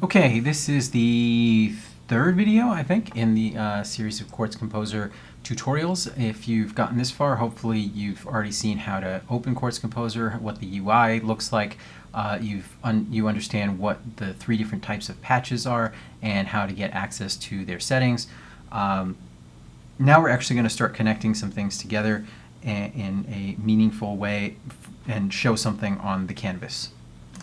Okay, this is the third video, I think, in the uh, series of Quartz Composer tutorials. If you've gotten this far, hopefully you've already seen how to open Quartz Composer, what the UI looks like. Uh, you've un you understand what the three different types of patches are and how to get access to their settings. Um, now we're actually going to start connecting some things together in a meaningful way and show something on the canvas.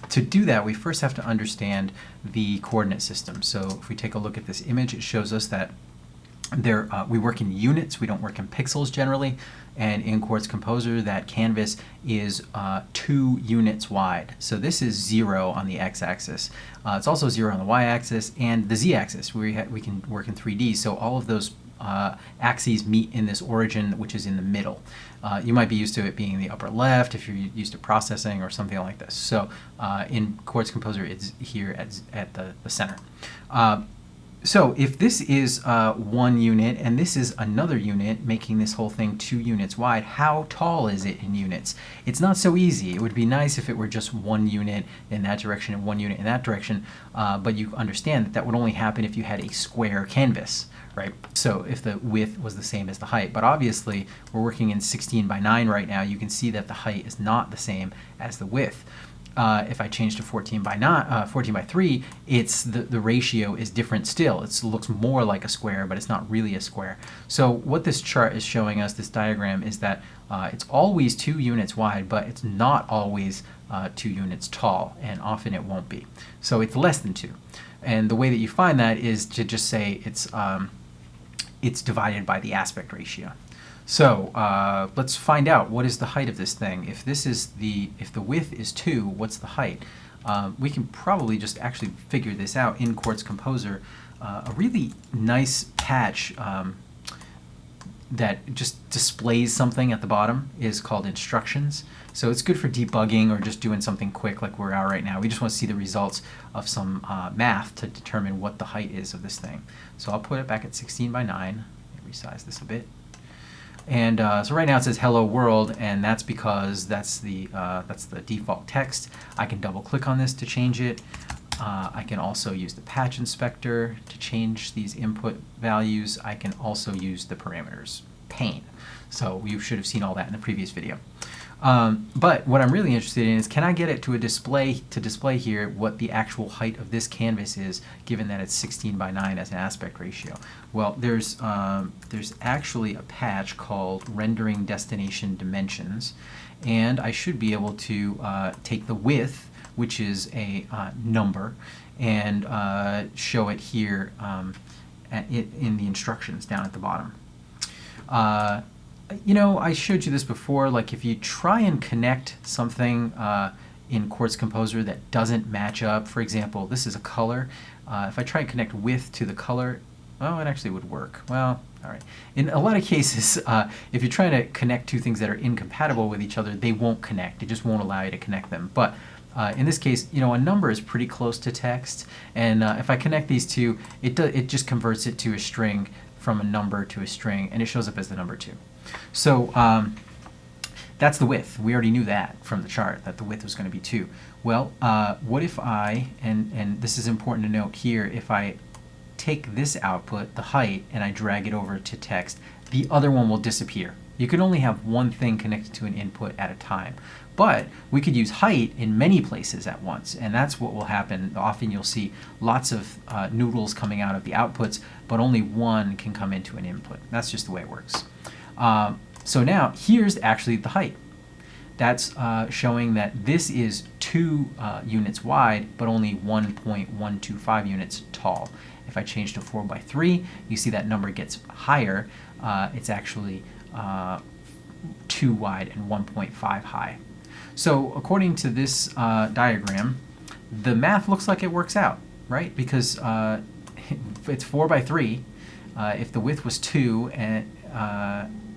To do that, we first have to understand the coordinate system. So if we take a look at this image, it shows us that there, uh, we work in units, we don't work in pixels generally, and in Quartz Composer that canvas is uh, two units wide. So this is zero on the x-axis. Uh, it's also zero on the y-axis and the z-axis. We, we can work in 3D, so all of those uh, axes meet in this origin, which is in the middle. Uh, you might be used to it being the upper left if you're used to processing or something like this. So uh, in Quartz Composer, it's here at, at the, the center. Uh, so if this is uh, one unit and this is another unit, making this whole thing two units wide, how tall is it in units? It's not so easy. It would be nice if it were just one unit in that direction and one unit in that direction, uh, but you understand that that would only happen if you had a square canvas, right? So if the width was the same as the height, but obviously we're working in 16 by 9 right now, you can see that the height is not the same as the width uh, if I change to 14 by not uh, 14 by 3, it's the, the ratio is different still. It looks more like a square, but it's not really a square. So what this chart is showing us, this diagram, is that uh, it's always two units wide, but it's not always uh, two units tall, and often it won't be. So it's less than two. And the way that you find that is to just say it's, um, it's divided by the aspect ratio. So uh, let's find out what is the height of this thing. If this is the, if the width is 2, what's the height? Uh, we can probably just actually figure this out in Quartz Composer. Uh, a really nice patch um, that just displays something at the bottom is called instructions. So it's good for debugging or just doing something quick like we're at right now. We just want to see the results of some uh, math to determine what the height is of this thing. So I'll put it back at 16 by 9. Resize this a bit. And uh, so right now it says hello world and that's because that's the, uh, that's the default text. I can double click on this to change it. Uh, I can also use the patch inspector to change these input values. I can also use the parameters pane. So you should have seen all that in the previous video. Um, but what I'm really interested in is can I get it to a display to display here what the actual height of this canvas is given that it's 16 by 9 as an aspect ratio. Well there's um, there's actually a patch called rendering destination dimensions and I should be able to uh, take the width which is a uh, number and uh, show it here um, it, in the instructions down at the bottom. Uh, you know, I showed you this before, like if you try and connect something uh, in Quartz Composer that doesn't match up, for example, this is a color. Uh, if I try and connect width to the color, well, it actually would work. Well, all right. In a lot of cases, uh, if you're trying to connect two things that are incompatible with each other, they won't connect. It just won't allow you to connect them. But uh, in this case, you know, a number is pretty close to text, and uh, if I connect these two, it, do, it just converts it to a string from a number to a string, and it shows up as the number 2. So um, that's the width. We already knew that from the chart, that the width was going to be 2. Well, uh, what if I, and, and this is important to note here, if I take this output, the height, and I drag it over to text, the other one will disappear. You can only have one thing connected to an input at a time. But we could use height in many places at once, and that's what will happen. Often you'll see lots of uh, noodles coming out of the outputs, but only one can come into an input. That's just the way it works. Um, so now here's actually the height. That's uh, showing that this is two uh, units wide, but only 1.125 units tall. If I change to 4 by 3, you see that number gets higher. Uh, it's actually uh, 2 wide and 1.5 high. So according to this uh, diagram, the math looks like it works out, right? Because uh, it's 4 by 3. if the width was 2 and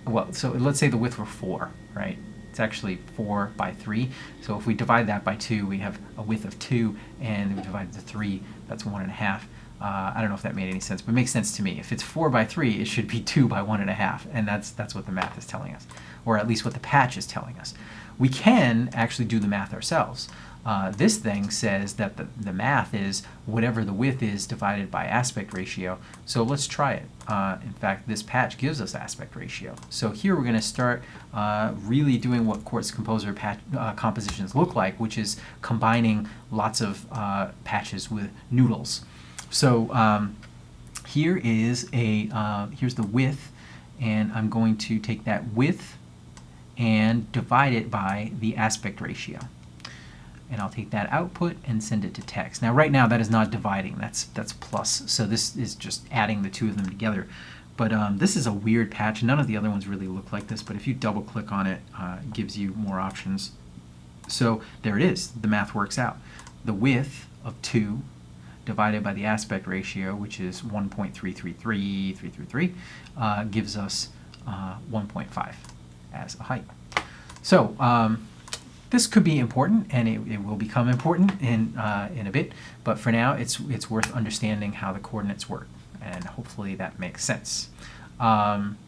well, so let's say the width were 4, right? It's actually 4 by 3. So if we divide that by 2, we have a width of 2, and we divide the 3, that's 1.5. Uh, I don't know if that made any sense, but it makes sense to me. If it's four by three, it should be two by one and a half, and that's that's what the math is telling us, or at least what the patch is telling us. We can actually do the math ourselves. Uh, this thing says that the, the math is whatever the width is divided by aspect ratio. So let's try it. Uh, in fact, this patch gives us aspect ratio. So here we're going to start uh, really doing what Quartz Composer patch, uh, compositions look like, which is combining lots of uh, patches with noodles. So um, here is a uh, here's the width, and I'm going to take that width and divide it by the aspect ratio and I'll take that output and send it to text. Now right now that is not dividing, that's that's plus, so this is just adding the two of them together. But um, this is a weird patch, none of the other ones really look like this, but if you double click on it, uh, it gives you more options. So there it is, the math works out. The width of 2 divided by the aspect ratio, which is 1.333333, uh, gives us uh, 1.5 as a height. So um, this could be important, and it, it will become important in, uh, in a bit, but for now it's, it's worth understanding how the coordinates work, and hopefully that makes sense. Um,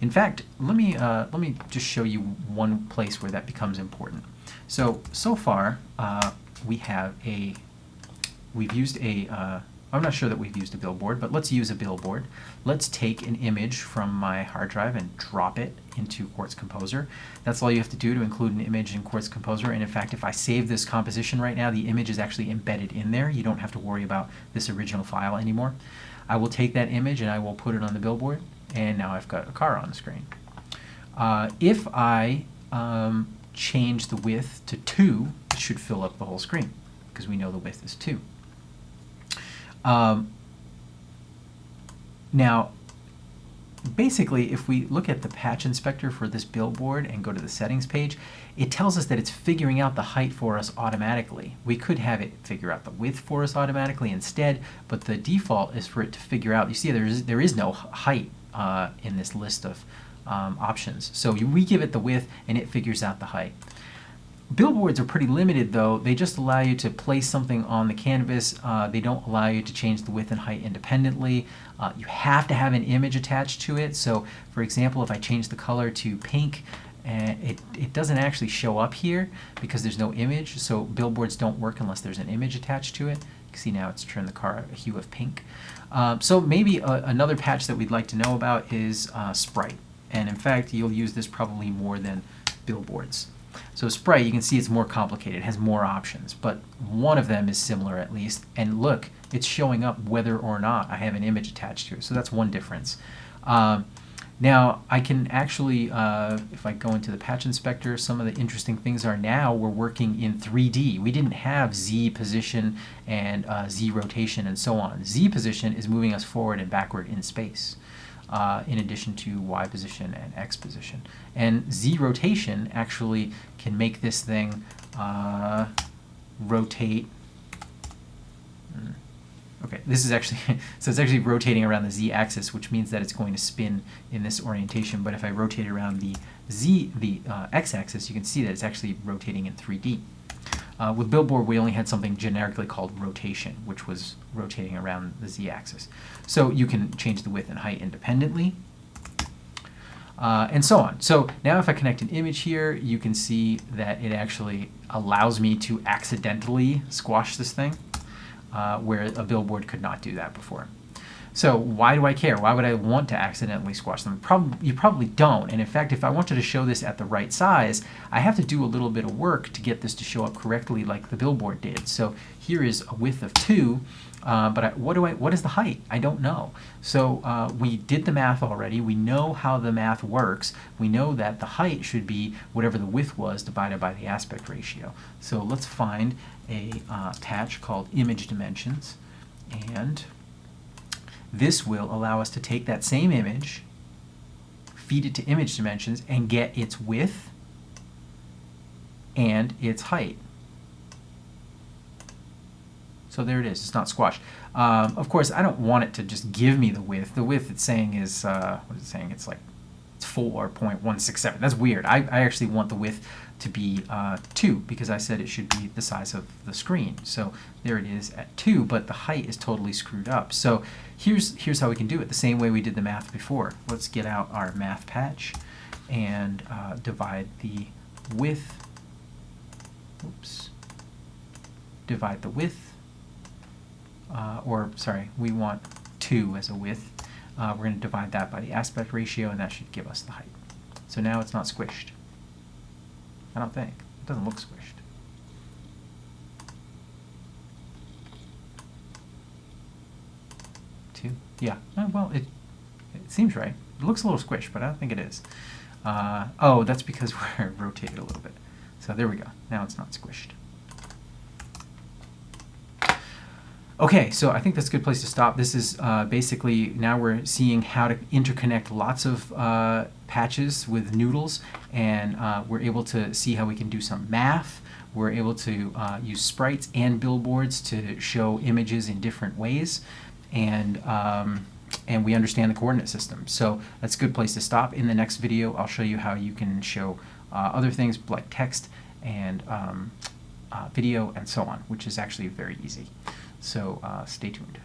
in fact, let me, uh, let me just show you one place where that becomes important. So, so far, uh, we have a, we've used a, uh, I'm not sure that we've used a billboard, but let's use a billboard. Let's take an image from my hard drive and drop it into Quartz Composer. That's all you have to do to include an image in Quartz Composer. And in fact, if I save this composition right now, the image is actually embedded in there. You don't have to worry about this original file anymore. I will take that image and I will put it on the billboard. And now I've got a car on the screen. Uh, if I um, change the width to 2, it should fill up the whole screen because we know the width is 2. Um, now, basically, if we look at the patch inspector for this billboard and go to the settings page, it tells us that it's figuring out the height for us automatically. We could have it figure out the width for us automatically instead, but the default is for it to figure out, you see there is, there is no height uh, in this list of um, options. So we give it the width and it figures out the height. Billboards are pretty limited though. They just allow you to place something on the canvas. Uh, they don't allow you to change the width and height independently. Uh, you have to have an image attached to it. So for example, if I change the color to pink, uh, it, it doesn't actually show up here because there's no image. So billboards don't work unless there's an image attached to it. You can see now it's turned the car a hue of pink. Um, so maybe a, uh, another patch that we'd like to know about is uh, Sprite. And in fact, you'll use this probably more than billboards. So Sprite, you can see it's more complicated, it has more options, but one of them is similar at least. And look, it's showing up whether or not I have an image attached to it. So that's one difference. Um, now, I can actually, uh, if I go into the patch inspector, some of the interesting things are now we're working in 3D. We didn't have Z position and uh, Z rotation and so on. Z position is moving us forward and backward in space uh, in addition to y position and x position. And z rotation actually can make this thing uh, rotate. Hmm. Okay, this is actually, so it's actually rotating around the z-axis, which means that it's going to spin in this orientation. But if I rotate around the z, the uh, x-axis, you can see that it's actually rotating in 3D. Uh, with Billboard, we only had something generically called rotation, which was rotating around the z-axis. So you can change the width and height independently, uh, and so on. So now if I connect an image here, you can see that it actually allows me to accidentally squash this thing, uh, where a billboard could not do that before. So why do I care? Why would I want to accidentally squash them? Prob you probably don't. And in fact, if I wanted to show this at the right size, I have to do a little bit of work to get this to show up correctly like the billboard did. So here is a width of 2, uh, but I, what, do I, what is the height? I don't know. So uh, we did the math already. We know how the math works. We know that the height should be whatever the width was divided by the aspect ratio. So let's find a uh, patch called image dimensions and this will allow us to take that same image, feed it to image dimensions, and get its width and its height. So there it is. It's not squashed. Um, of course, I don't want it to just give me the width. The width it's saying is, uh, what is it saying? It's like it's 4.167. That's weird. I, I actually want the width to be uh, 2 because I said it should be the size of the screen. So there it is at 2, but the height is totally screwed up. So here's, here's how we can do it, the same way we did the math before. Let's get out our math patch and uh, divide the width, oops, divide the width, uh, or sorry, we want 2 as a width. Uh, we're going to divide that by the aspect ratio, and that should give us the height. So now it's not squished. I don't think. It doesn't look squished. Two? Yeah. Oh, well, it, it seems right. It looks a little squished, but I don't think it is. Uh, oh, that's because we're rotated a little bit. So there we go. Now it's not squished. Okay, so I think that's a good place to stop. This is uh, basically, now we're seeing how to interconnect lots of uh, patches with noodles, and uh, we're able to see how we can do some math. We're able to uh, use sprites and billboards to show images in different ways, and, um, and we understand the coordinate system. So that's a good place to stop. In the next video, I'll show you how you can show uh, other things like text and um, uh, video and so on, which is actually very easy. So uh, stay tuned.